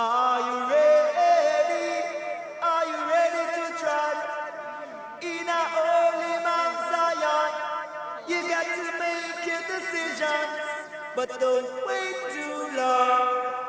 Are you ready? Are you ready to try? In a holy Mount Zion, you got to make your decisions, but don't wait too long.